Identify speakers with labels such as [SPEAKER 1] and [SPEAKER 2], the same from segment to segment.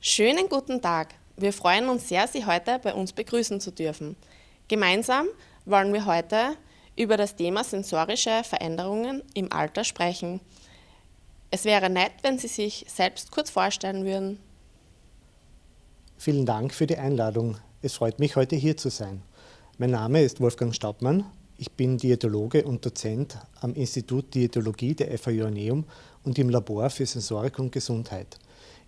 [SPEAKER 1] Schönen guten Tag. Wir freuen uns sehr, Sie heute bei uns begrüßen zu dürfen. Gemeinsam wollen wir heute über das Thema sensorische Veränderungen im Alter sprechen. Es wäre nett, wenn Sie sich selbst kurz vorstellen würden.
[SPEAKER 2] Vielen Dank für die Einladung. Es freut mich, heute hier zu sein. Mein Name ist Wolfgang Staubmann. Ich bin Diätologe und Dozent am Institut Diätologie der FAU Joanneum und im Labor für Sensorik und Gesundheit.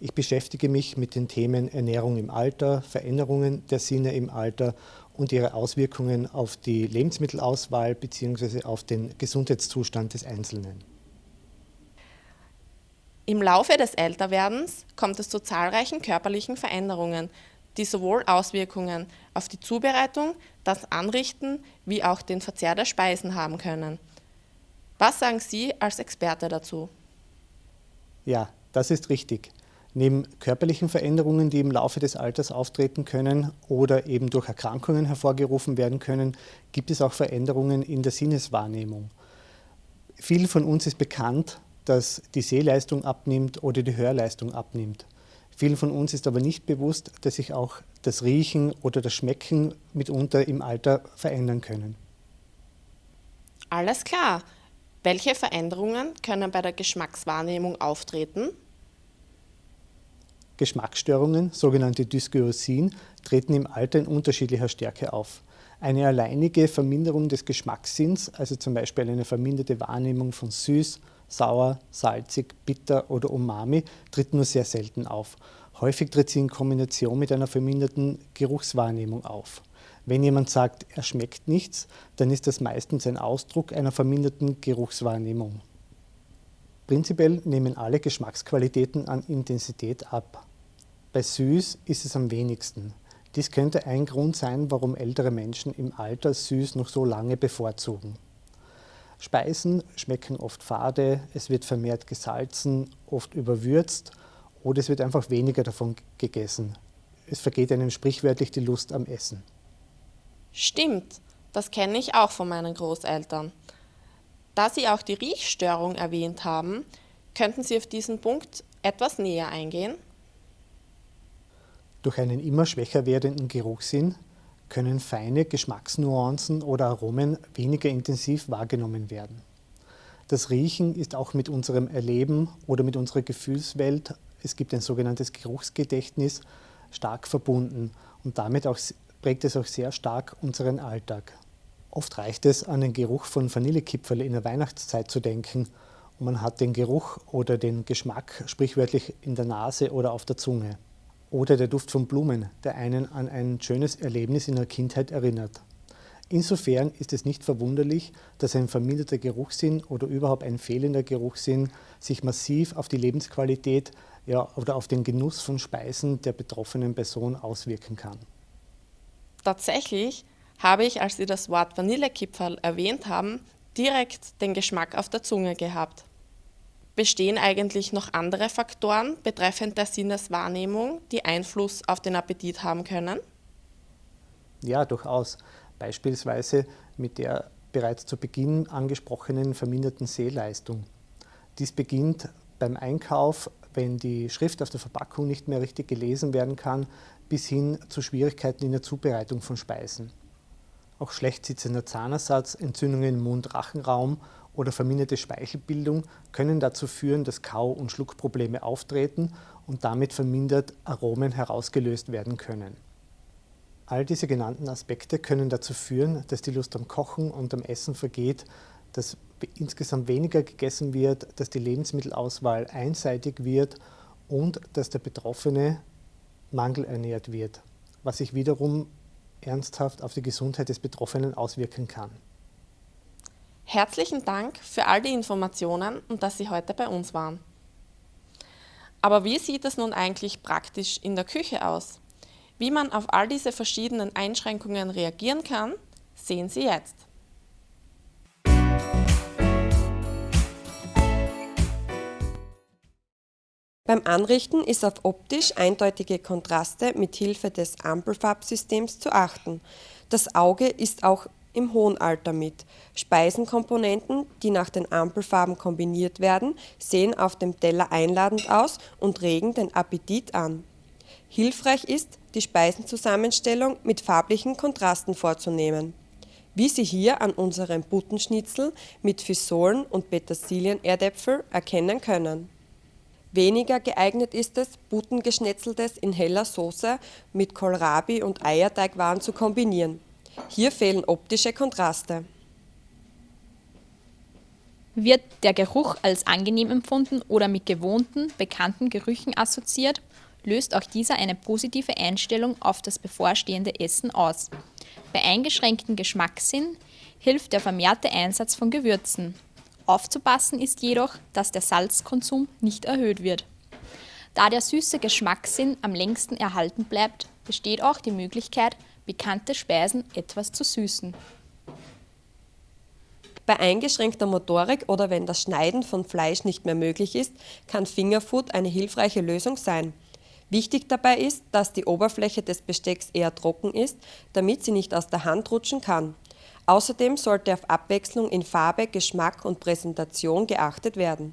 [SPEAKER 2] Ich beschäftige mich mit den Themen Ernährung im Alter, Veränderungen der Sinne im Alter und ihre Auswirkungen auf die Lebensmittelauswahl bzw. auf den Gesundheitszustand des Einzelnen.
[SPEAKER 1] Im Laufe des Älterwerdens kommt es zu zahlreichen körperlichen Veränderungen, die sowohl Auswirkungen auf die Zubereitung, das Anrichten wie auch den Verzehr der Speisen haben können. Was sagen Sie als Experte dazu?
[SPEAKER 2] Ja, das ist richtig. Neben körperlichen Veränderungen, die im Laufe des Alters auftreten können oder eben durch Erkrankungen hervorgerufen werden können, gibt es auch Veränderungen in der Sinneswahrnehmung. Vielen von uns ist bekannt, dass die Sehleistung abnimmt oder die Hörleistung abnimmt. Vielen von uns ist aber nicht bewusst, dass sich auch das Riechen oder das Schmecken mitunter im Alter verändern können.
[SPEAKER 1] Alles klar. Welche Veränderungen können bei der Geschmackswahrnehmung auftreten?
[SPEAKER 2] Geschmacksstörungen, sogenannte Dysgeusin, treten im Alter in unterschiedlicher Stärke auf. Eine alleinige Verminderung des Geschmackssinns, also zum Beispiel eine verminderte Wahrnehmung von süß, sauer, salzig, bitter oder umami, tritt nur sehr selten auf. Häufig tritt sie in Kombination mit einer verminderten Geruchswahrnehmung auf. Wenn jemand sagt, er schmeckt nichts, dann ist das meistens ein Ausdruck einer verminderten Geruchswahrnehmung. Prinzipiell nehmen alle Geschmacksqualitäten an Intensität ab. Bei süß ist es am wenigsten. Dies könnte ein Grund sein, warum ältere Menschen im Alter süß noch so lange bevorzugen. Speisen schmecken oft fade, es wird vermehrt gesalzen, oft überwürzt oder es wird einfach weniger davon gegessen. Es vergeht einem sprichwörtlich die Lust am Essen.
[SPEAKER 1] Stimmt, das kenne ich auch von meinen Großeltern. Da Sie auch die Riechstörung erwähnt haben, könnten Sie auf diesen Punkt etwas näher eingehen?
[SPEAKER 2] Durch einen immer schwächer werdenden Geruchssinn können feine Geschmacksnuancen oder Aromen weniger intensiv wahrgenommen werden. Das Riechen ist auch mit unserem Erleben oder mit unserer Gefühlswelt, es gibt ein sogenanntes Geruchsgedächtnis, stark verbunden und damit auch, prägt es auch sehr stark unseren Alltag. Oft reicht es, an den Geruch von Vanillekipferl in der Weihnachtszeit zu denken und man hat den Geruch oder den Geschmack sprichwörtlich in der Nase oder auf der Zunge. Oder der Duft von Blumen, der einen an ein schönes Erlebnis in der Kindheit erinnert. Insofern ist es nicht verwunderlich, dass ein verminderter Geruchssinn oder überhaupt ein fehlender Geruchssinn sich massiv auf die Lebensqualität ja, oder auf den Genuss von Speisen der betroffenen Person auswirken kann.
[SPEAKER 1] Tatsächlich habe ich, als Sie das Wort Vanillekipferl erwähnt haben, direkt den Geschmack auf der Zunge gehabt. Bestehen eigentlich noch andere Faktoren betreffend der Sinneswahrnehmung, die Einfluss auf den Appetit haben können?
[SPEAKER 2] Ja, durchaus. Beispielsweise mit der bereits zu Beginn angesprochenen verminderten Sehleistung. Dies beginnt beim Einkauf, wenn die Schrift auf der Verpackung nicht mehr richtig gelesen werden kann, bis hin zu Schwierigkeiten in der Zubereitung von Speisen. Auch schlecht sitzender Zahnersatz, Entzündungen im Mund-Rachenraum oder verminderte Speichelbildung können dazu führen, dass Kau- und Schluckprobleme auftreten und damit vermindert Aromen herausgelöst werden können. All diese genannten Aspekte können dazu führen, dass die Lust am Kochen und am Essen vergeht, dass insgesamt weniger gegessen wird, dass die Lebensmittelauswahl einseitig wird und dass der Betroffene mangelernährt wird, was sich wiederum ernsthaft auf die Gesundheit des Betroffenen auswirken kann.
[SPEAKER 1] Herzlichen Dank für all die Informationen und dass Sie heute bei uns waren. Aber wie sieht es nun eigentlich praktisch in der Küche aus? Wie man auf all diese verschiedenen Einschränkungen reagieren kann, sehen Sie jetzt.
[SPEAKER 3] Beim Anrichten ist auf optisch eindeutige Kontraste mit Hilfe des Ampelfarbsystems zu achten. Das Auge ist auch im hohen Alter mit. Speisenkomponenten, die nach den Ampelfarben kombiniert werden, sehen auf dem Teller einladend aus und regen den Appetit an. Hilfreich ist, die Speisenzusammenstellung mit farblichen Kontrasten vorzunehmen. Wie Sie hier an unserem Buttenschnitzel mit Fisolen und Petersilien-Erdäpfel erkennen können. Weniger geeignet ist es, Buttengeschnetzeltes in heller Soße mit Kohlrabi und Eierteigwaren zu kombinieren. Hier fehlen optische Kontraste.
[SPEAKER 4] Wird der Geruch als angenehm empfunden oder mit gewohnten, bekannten Gerüchen assoziiert, löst auch dieser eine positive Einstellung auf das bevorstehende Essen aus. Bei eingeschränktem Geschmackssinn hilft der vermehrte Einsatz von Gewürzen. Aufzupassen ist jedoch, dass der Salzkonsum nicht erhöht wird. Da der süße Geschmackssinn am längsten erhalten bleibt, besteht auch die Möglichkeit, bekannte Speisen etwas zu süßen.
[SPEAKER 3] Bei eingeschränkter Motorik oder wenn das Schneiden von Fleisch nicht mehr möglich ist, kann Fingerfood eine hilfreiche Lösung sein. Wichtig dabei ist, dass die Oberfläche des Bestecks eher trocken ist, damit sie nicht aus der Hand rutschen kann. Außerdem sollte auf Abwechslung in Farbe, Geschmack und Präsentation geachtet werden.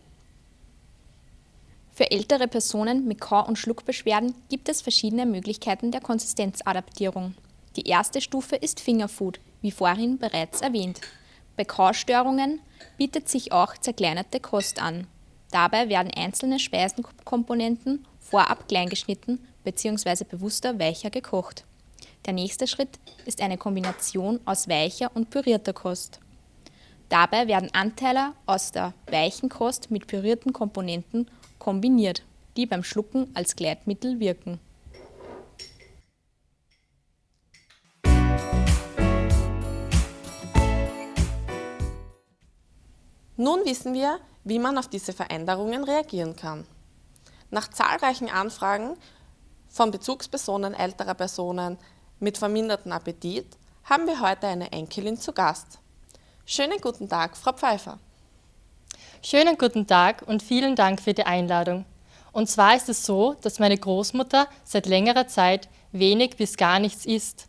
[SPEAKER 4] Für ältere Personen mit Kau- und Schluckbeschwerden gibt es verschiedene Möglichkeiten der Konsistenzadaptierung. Die erste Stufe ist Fingerfood, wie vorhin bereits erwähnt. Bei Kaustörungen bietet sich auch zerkleinerte Kost an. Dabei werden einzelne Speisenkomponenten vorab kleingeschnitten bzw. bewusster weicher gekocht. Der nächste Schritt ist eine Kombination aus weicher und pürierter Kost. Dabei werden Anteile aus der weichen Kost mit pürierten Komponenten kombiniert, die beim Schlucken als Gleitmittel wirken.
[SPEAKER 1] Nun wissen wir, wie man auf diese Veränderungen reagieren kann. Nach zahlreichen Anfragen von Bezugspersonen älterer Personen mit vermindertem Appetit haben wir heute eine Enkelin zu Gast. Schönen guten Tag, Frau Pfeiffer.
[SPEAKER 5] Schönen guten Tag und vielen Dank für die Einladung. Und zwar ist es so, dass meine Großmutter seit längerer Zeit wenig bis gar nichts isst.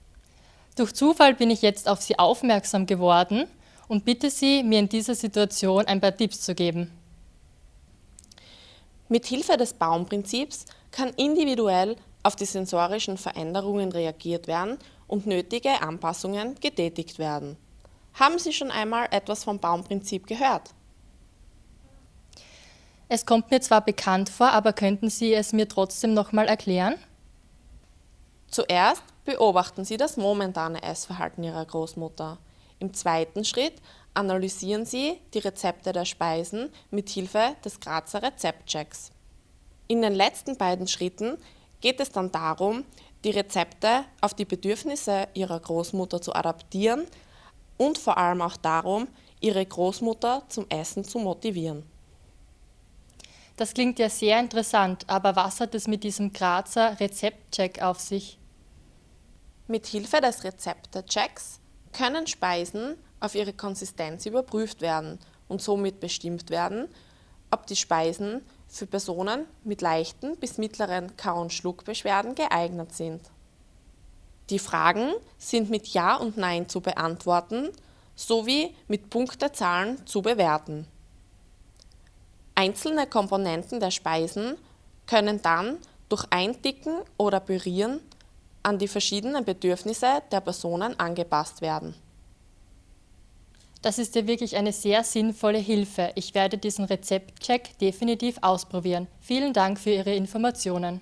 [SPEAKER 5] Durch Zufall bin ich jetzt auf sie aufmerksam geworden und bitte Sie, mir in dieser Situation ein paar Tipps zu geben.
[SPEAKER 1] Mit Hilfe des Baumprinzips kann individuell auf die sensorischen Veränderungen reagiert werden und nötige Anpassungen getätigt werden. Haben Sie schon einmal etwas vom Baumprinzip gehört?
[SPEAKER 5] Es kommt mir zwar bekannt vor, aber könnten Sie es mir trotzdem nochmal erklären?
[SPEAKER 1] Zuerst beobachten Sie das momentane Essverhalten Ihrer Großmutter. Im zweiten Schritt analysieren Sie die Rezepte der Speisen mit Hilfe des Grazer Rezeptchecks. In den letzten beiden Schritten geht es dann darum, die Rezepte auf die Bedürfnisse Ihrer Großmutter zu adaptieren und vor allem auch darum, Ihre Großmutter zum Essen zu motivieren.
[SPEAKER 5] Das klingt ja sehr interessant, aber was hat es mit diesem Grazer Rezeptcheck auf sich?
[SPEAKER 1] Mit Hilfe des Rezeptechecks können Speisen auf ihre Konsistenz überprüft werden und somit bestimmt werden, ob die Speisen für Personen mit leichten bis mittleren Kau- und Schluckbeschwerden geeignet sind. Die Fragen sind mit Ja und Nein zu beantworten sowie mit Punktezahlen zu bewerten. Einzelne Komponenten der Speisen können dann durch Eindicken oder Pürieren an die verschiedenen Bedürfnisse der Personen angepasst werden.
[SPEAKER 5] Das ist ja wirklich eine sehr sinnvolle Hilfe. Ich werde diesen Rezeptcheck definitiv ausprobieren. Vielen Dank für Ihre Informationen.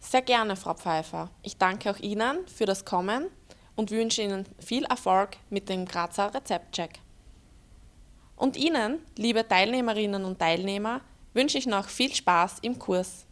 [SPEAKER 1] Sehr gerne, Frau Pfeiffer. Ich danke auch Ihnen für das Kommen und wünsche Ihnen viel Erfolg mit dem Grazer Rezeptcheck. Und Ihnen, liebe Teilnehmerinnen und Teilnehmer, wünsche ich noch viel Spaß im Kurs.